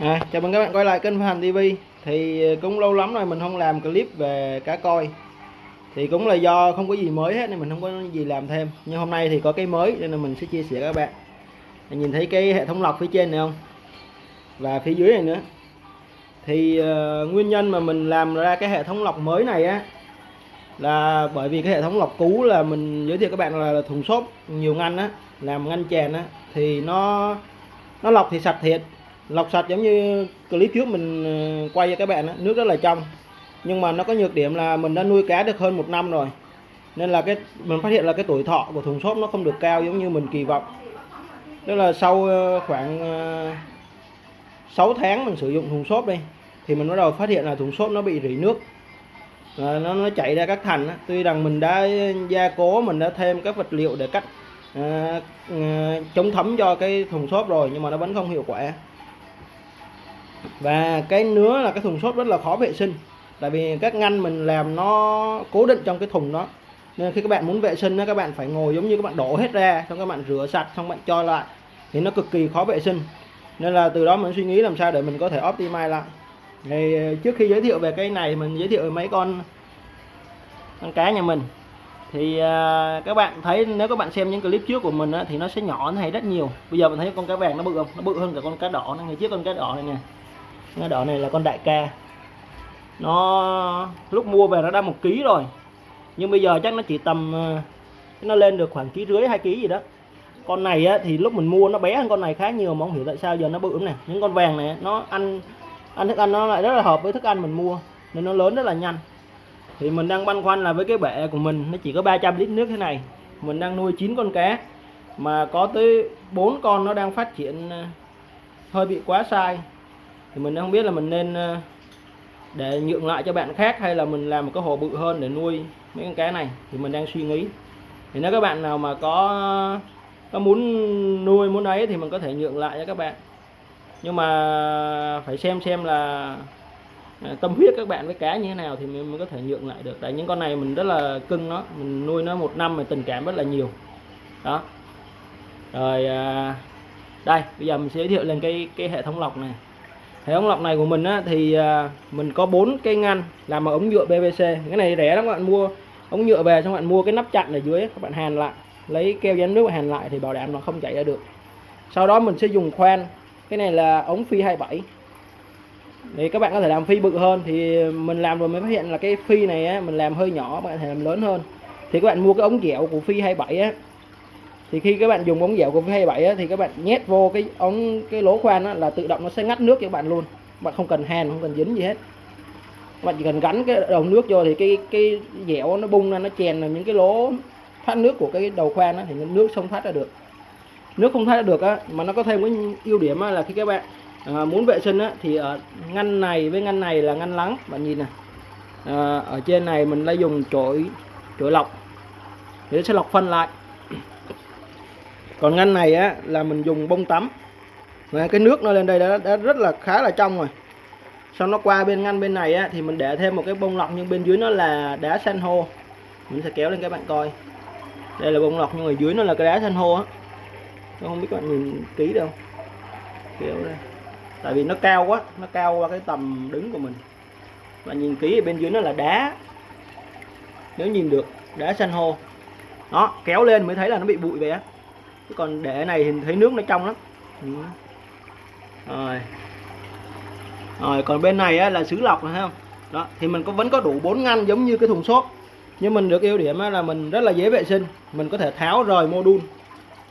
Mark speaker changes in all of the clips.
Speaker 1: À, chào mừng các bạn quay lại kênh Phan TV thì ờ, cũng lâu lắm rồi mình không làm clip về cá coi. Thì cũng là do không có gì mới hết nên mình không có gì làm thêm. Nhưng hôm nay thì có cái mới nên là mình sẽ chia sẻ các bạn. Nhìn thấy cái hệ thống lọc phía trên này không? Và phía dưới này nữa. Thì uh, nguyên nhân mà mình làm ra cái hệ thống lọc mới này á là bởi vì cái hệ thống lọc cũ là mình giới thiệu các bạn là, là thùng xốp nhiều ngăn á làm ngăn chèn á thì nó nó lọc thì sạch thiệt lọc sạch giống như clip trước mình ờ, quay cho các bạn đó, nước rất là trong. Nhưng mà nó có nhược điểm là mình đã nuôi cá được hơn một năm rồi. Nên là cái mình phát hiện là cái tuổi thọ của thùng xốp nó không được cao giống như mình kỳ vọng. Tức là sau ờ, khoảng ờ, 6 tháng mình sử dụng thùng xốp đi thì mình bắt đầu phát hiện là thùng xốp nó bị rỉ nước. Nó nó chảy ra các thành tuy rằng mình đã gia cố mình đã thêm các vật liệu để cắt à, à, chống thấm cho cái thùng xốp rồi nhưng mà nó vẫn không hiệu quả và cái nữa là cái thùng xốp rất là khó vệ sinh. Tại vì các ngăn mình làm nó cố định trong cái thùng đó. Nên khi các bạn muốn vệ sinh các bạn phải ngồi giống như các bạn đổ hết ra xong các bạn rửa sạch xong bạn cho lại. Thì nó cực kỳ khó vệ sinh. Nên là từ đó mình suy nghĩ làm sao để mình có thể optimize lại. Thì ờ, trước khi giới thiệu về cái này mình giới thiệu mấy con con cá nhà mình. Thì ờ, các bạn thấy nếu các bạn xem những clip trước của mình á, thì nó sẽ nhỏ hay rất nhiều. Bây giờ mình thấy con cá vàng nó bự không? Nó bự hơn cả con cá đỏ này ngày trước con cá đỏ này nè đỏ này là con đại ca. Nó lúc mua về nó đã một ký rồi. Nhưng bây giờ chắc nó chỉ tầm ờ, nó lên được khoảng ký rưỡi hai ký gì đó. Con này á, thì lúc mình mua nó bé hơn con này khá nhiều mà không hiểu tại sao giờ nó bự nè. những con vàng này nó ăn ăn thức ăn nó lại rất là hợp với thức ăn mình mua nên nó lớn rất là nhanh. Thì mình đang băn khoăn là với cái bể của mình nó chỉ có 300 lít nước thế này. Mình đang nuôi 9 con cá mà có tới 4 con nó đang phát triển ờ, hơi bị quá sai thì mình không biết là mình nên ờ, để nhượng lại cho bạn khác hay là mình làm một cái hồ bự hơn để nuôi mấy con cá này. Thì mình đang suy nghĩ. Thì nếu các bạn nào mà có có muốn nuôi, muốn ấy thì mình có thể nhượng lại cho các bạn. Nhưng mà phải xem xem là ờ, tâm huyết các bạn với cá như thế nào thì mình mới có thể nhượng lại được. Tại những con này mình rất là cưng nó, mình nuôi nó một năm mà tình cảm rất là nhiều. Đó. Rồi ờ, đây, bây giờ mình sẽ giới thiệu lên cái cái hệ thống lọc này hệ thống lọc này của mình á, thì à, mình có bốn cái ngăn làm bằng ống nhựa PVC cái này rẻ lắm các bạn mua ống nhựa về xong bạn mua cái nắp chặn ở dưới các bạn hàn lại lấy keo dán nước hàn lại thì bảo đảm nó không chảy ra được. Sau đó mình sẽ dùng khoan cái này là ống phi 27 thì các bạn có thể làm phi bự hơn thì mình làm rồi mới phát hiện là cái phi này á, mình làm hơi nhỏ bạn có thể làm lớn hơn. Thì các bạn mua cái ống dẻo của phi 27 á thì khi các bạn dùng ống dẻo của V27 á, thì các bạn nhét vô cái ống cái lỗ khoan á, là tự động nó sẽ ngắt nước cho bạn luôn. Bạn không cần hàn không cần dính gì hết. Bạn chỉ cần gắn cái đầu nước vô thì cái cái dẻo nó bung ra nó chèn vào những cái lỗ thoát nước của cái đầu khoan á, thì nước không thoát ra được. Nước không thoát ra được á mà nó có thêm cái ưu điểm á, là khi các bạn à, muốn vệ sinh á, thì ở ngăn này với ngăn này là ngăn lắng. Bạn nhìn này à, ở trên này mình đã dùng chổi chổi lọc. Để sẽ lọc phân lại còn ngăn này á là mình dùng bông tắm. Và cái nước nó lên đây đã, đã rất là khá là trong rồi. Sau nó qua bên ngăn bên này á thì mình để thêm một cái bông lọc nhưng bên dưới nó là đá san hô. Mình sẽ kéo lên các bạn coi. Đây là bông lọc nhưng ở dưới nó là cái đá san hô á. Không biết các bạn nhìn kỹ đâu kéo đây tại vì nó cao quá nó cao qua cái tầm đứng của mình. Và nhìn kỹ ở bên dưới nó là đá. Nếu nhìn được đá san hô. Đó kéo lên mới thấy là nó bị bụi vậy á còn để này thì thấy nước nó trong lắm. Ừ. rồi. Rồi còn bên này á, là xứ lọc này không? Đó thì mình có vẫn có đủ bốn ngăn giống như cái thùng xốp. Nhưng mình được ưu điểm là mình rất là dễ vệ sinh. Mình có thể tháo rời module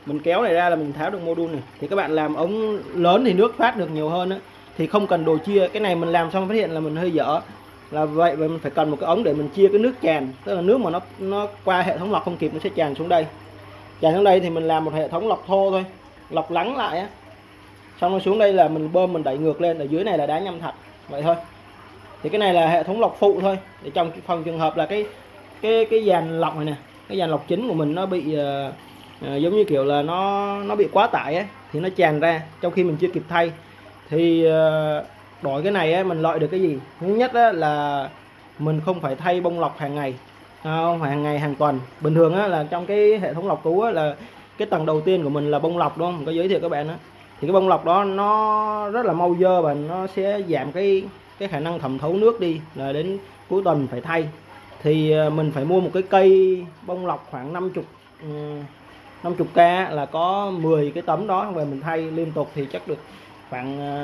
Speaker 1: mình kéo này ra là mình tháo được module này. Thì các bạn làm ống lớn thì nước thoát được nhiều hơn á. Thì không cần đồ chia. Cái này mình làm xong phát hiện là mình hơi dở. Là vậy và mình phải cần một cái ống để mình chia cái nước tràn. Tức là nước mà nó nó qua hệ thống lọc không kịp nó sẽ tràn xuống đây chạy xuống đây thì mình làm một hệ thống lọc thô thôi lọc lắng lại á. Xong rồi xuống đây là mình bơm mình đẩy ngược lên ở dưới này là đá nhâm thạch, vậy thôi. Thì cái này là hệ thống lọc phụ thôi. Để trong phòng trường hợp là cái cái cái dàn lọc này nè cái dàn lọc chính của mình nó bị uh, uh, giống như kiểu là nó nó bị quá tải ấy, thì nó tràn ra trong khi mình chưa kịp thay. Thì uh, đổi cái này ấy, mình loại được cái gì? Thứ nhất á, là mình không phải thay bông lọc hàng ngày không hàng ngày hàng tuần. Bình thường á, là trong cái hệ thống lọc cũ á, là cái tầng đầu tiên của mình là bông lọc đúng không? Mình có giới thiệu các bạn á. Thì cái bông lọc đó nó rất là mau dơ và nó sẽ giảm cái cái khả năng thẩm thấu nước đi là đến cuối tuần phải thay. Thì à, mình phải mua một cái cây bông lọc khoảng 50 50k ừ, là có 10 cái tấm đó về mình thay liên tục thì chắc được khoảng à,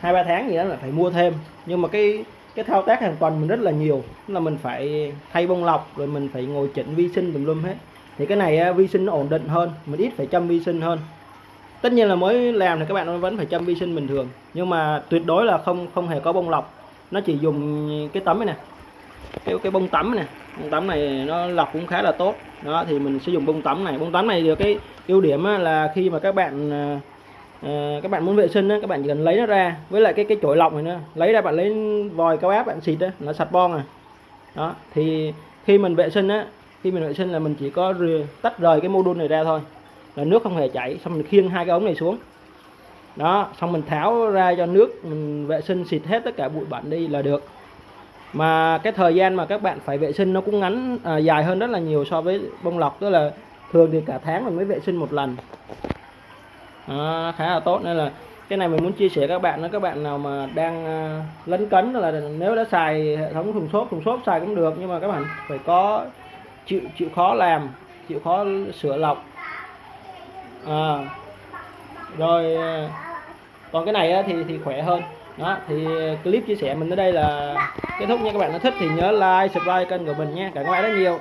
Speaker 1: hai ba tháng gì đó là phải mua thêm. Nhưng mà cái cái thao tác hàng tuần mình rất là nhiều. Là mình phải thay bông lọc, rồi mình phải ngồi chỉnh vi sinh tùm lum hết. Thì cái này vi sinh nó ổn định hơn, mình ít phải chăm vi sinh hơn. Tất nhiên là mới làm thì các bạn vẫn phải chăm vi sinh bình thường. Nhưng mà tuyệt đối là không không hề có bông lọc. Nó chỉ dùng cái tấm này nè. Cái cái bông tắm này bông tắm này nó lọc cũng khá là tốt. Đó, thì mình sử dụng bông tắm này. Bông tắm này được cái ưu điểm là khi mà các bạn à, à, các bạn muốn vệ sinh á, các bạn chỉ cần lấy nó ra. Với lại cái cái chổi lọc này nữa. Lấy ra bạn lấy vòi cao áp bạn xịt á nó sạch bon à. Đó thì khi mình vệ sinh á khi mình vệ sinh là mình chỉ có rửa tách rời cái mô đun này ra thôi. Là nước không hề chảy xong mình khiêng hai cái ống này xuống. Đó xong mình tháo ra cho nước mình vệ sinh xịt hết tất cả bụi bẩn đi là được. Mà cái thời gian mà các bạn phải vệ sinh nó cũng ngắn à, dài hơn rất là nhiều so với bông lọc. Tức là thường thì cả tháng mình mới vệ sinh một lần à, khá là tốt. Nên là cái này mình muốn chia sẻ các bạn đó các bạn nào mà đang à, lấn cấn là nếu đã xài hệ thống thùng xốp thùng xốp xài cũng được nhưng mà các bạn phải có chịu chịu khó làm chịu khó sửa lọc. Ờ. À, rồi còn cái này thì thì khỏe hơn. Đó thì clip chia sẻ mình tới đây là kết thúc nha các bạn. Nếu thích thì nhớ like subscribe kênh của mình nha. Cảm ơn các bạn rất nhiều.